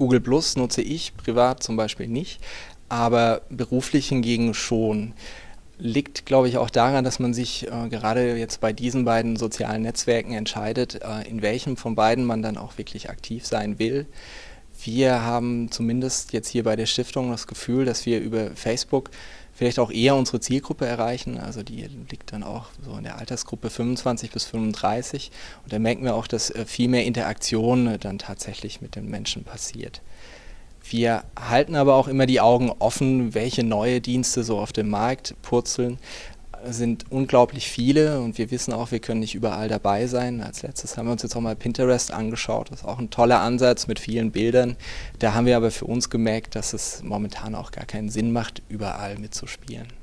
Google Plus nutze ich privat zum Beispiel nicht, aber beruflich hingegen schon. Liegt, glaube ich, auch daran, dass man sich äh, gerade jetzt bei diesen beiden sozialen Netzwerken entscheidet, äh, in welchem von beiden man dann auch wirklich aktiv sein will. Wir haben zumindest jetzt hier bei der Stiftung das Gefühl, dass wir über Facebook vielleicht auch eher unsere Zielgruppe erreichen. Also die liegt dann auch so in der Altersgruppe 25 bis 35. Und da merken wir auch, dass äh, viel mehr Interaktion äh, dann tatsächlich mit den Menschen passiert. Wir halten aber auch immer die Augen offen, welche neue Dienste so auf dem Markt purzeln sind unglaublich viele und wir wissen auch, wir können nicht überall dabei sein. Als letztes haben wir uns jetzt auch mal Pinterest angeschaut. Das ist auch ein toller Ansatz mit vielen Bildern. Da haben wir aber für uns gemerkt, dass es momentan auch gar keinen Sinn macht, überall mitzuspielen.